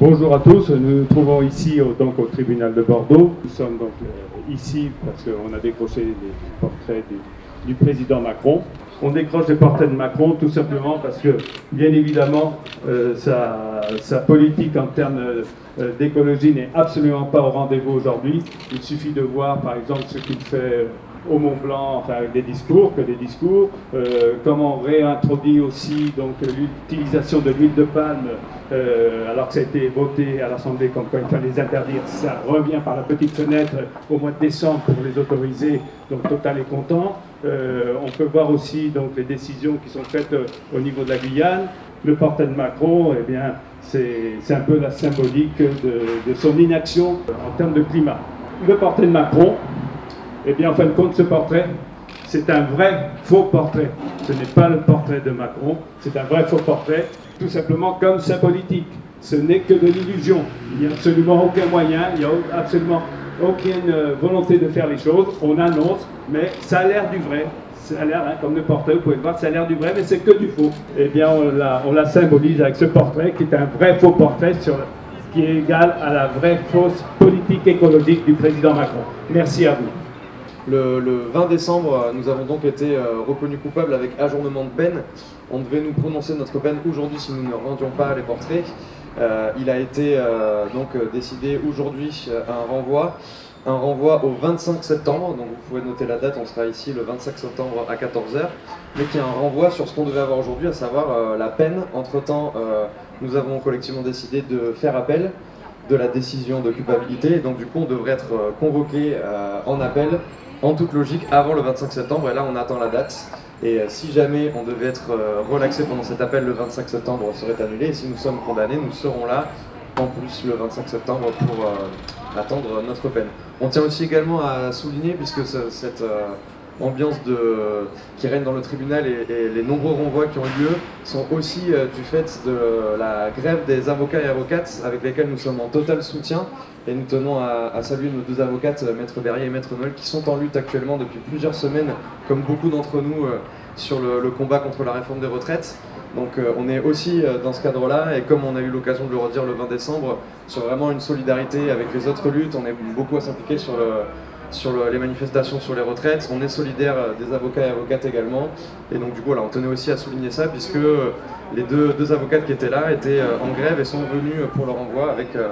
Bonjour à tous, nous nous trouvons ici au, donc, au tribunal de Bordeaux. Nous sommes donc euh, ici parce qu'on a décroché les portraits du, président Macron. On décroche les portraits de Macron tout simplement parce que, bien évidemment, euh, sa, politique en termes euh, d'écologie n'est absolument pas au rendez-vous aujourd'hui. Il suffit de voir par exemple ce qu'il fait au Mont Blanc, enfin avec des discours, que des discours, euh, comment on réintroduit aussi l'utilisation de l'huile de palme, euh, alors que ça a été voté à l'Assemblée comme quoi il fallait les interdire, ça revient par la petite fenêtre au mois de décembre pour les autoriser, donc Total est content. Euh, on peut voir aussi donc les décisions qui sont faites euh, au niveau de la Guyane. Le portrait de Macron, eh bien, c'est un peu la symbolique de, de son inaction en termes de climat. Le portrait de Macron, eh bien, en fin de compte, ce portrait, c'est un vrai faux portrait. Ce n'est pas le portrait de Macron, c'est un vrai faux portrait, tout simplement comme sa politique. Ce n'est que de l'illusion. Il n'y a absolument aucun moyen, il n'y a absolument aucune euh, volonté de faire les choses. On annonce, mais ça a l'air du vrai. Ça a l'air, hein, comme le portrait, vous pouvez voir, ça a l'air du vrai, mais c'est que du faux. Eh bien, on la, on la symbolise avec ce portrait qui est un vrai faux portrait sur, qui est égal à la vraie fausse politique écologique du président Macron. Merci à vous. Le, le, 20 décembre, nous avons donc été euh, reconnus coupables avec ajournement de peine. On devait nous prononcer notre peine aujourd'hui si nous ne rendions pas les portraits. Euh, il a été euh, donc décidé aujourd'hui un renvoi, un renvoi au 25 septembre, donc vous pouvez noter la date, on sera ici le 25 septembre à 14h, mais qui est un renvoi sur ce qu'on devait avoir aujourd'hui, à savoir la peine. Entre-temps, nous avons collectivement décidé de faire appel de la décision de culpabilité, donc du coup on devrait être convoqué en appel en toute logique avant le 25 septembre et là on attend la date et euh, si jamais on devait être euh, relaxé pendant cet appel le 25 septembre serait annulé et si nous sommes condamnés nous serons là en plus le 25 septembre pour euh, attendre notre peine. On tient aussi également à souligner puisque cette ambiance qui règne dans le tribunal et, les nombreux renvois qui ont eu lieu sont aussi euh, du fait de la grève des avocats et avocates avec lesquels nous sommes en total soutien et nous tenons à, saluer nos deux avocates, euh, Maître Berrier et Maître Noël, qui sont en lutte actuellement depuis plusieurs semaines, comme beaucoup d'entre nous, euh, sur le, combat contre la réforme des retraites. Donc on est aussi dans ce cadre-là, et comme on a eu l'occasion de le redire le 20 décembre, sur vraiment une solidarité avec les autres luttes, on est beaucoup à s'impliquer sur le sur le, les manifestations sur les retraites. On est solidaire euh, des avocats et avocates également. Et donc du coup, on tenait aussi à souligner ça puisque les deux, deux avocates qui étaient là étaient euh, en grève et sont venues pour leur envoi avec, euh,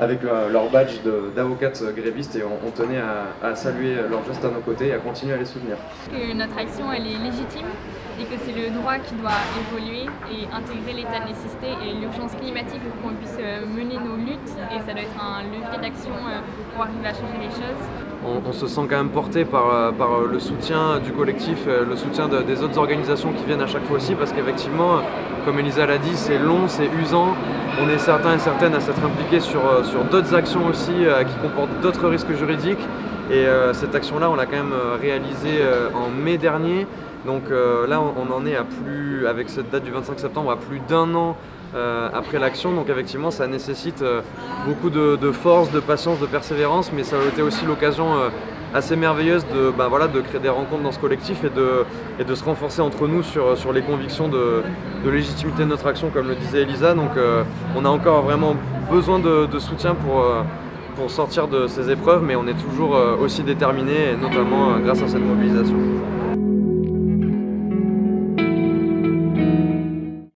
avec leur badge d'avocates grévistes et on, on tenait à, à, saluer leur geste à nos côtés et à continuer à les soutenir. Que notre action elle est légitime et que c'est le droit qui doit évoluer et intégrer l'état de nécessité et l'urgence climatique pour qu'on puisse mener nos luttes et ça doit être un levier d'action pour arriver à changer les choses on, on, se sent quand même porté par, euh, par euh, le soutien du collectif, euh, le soutien de, des autres organisations qui viennent à chaque fois aussi, parce qu'effectivement, comme Elisa l'a dit, c'est long, c'est usant. On est certains et certaines à s'être impliqués sur, sur d'autres actions aussi qui comportent d'autres risques juridiques. Et euh, cette action-là, on l'a quand même réalisée en mai dernier. Donc euh, là, on, en est à plus, avec cette date du 25 septembre, à plus d'un an euh, après l'action. Donc effectivement, ça nécessite euh, beaucoup de, force, de patience, de persévérance, mais ça a été aussi l'occasion euh, assez merveilleuse de, bah, voilà, de créer des rencontres dans ce collectif et de, se renforcer entre nous sur, les convictions de, légitimité de notre action, comme le disait Elisa. Donc euh, on a encore vraiment besoin de, soutien pour, euh, pour sortir de ces épreuves, mais on est toujours aussi déterminés, notamment grâce à cette mobilisation.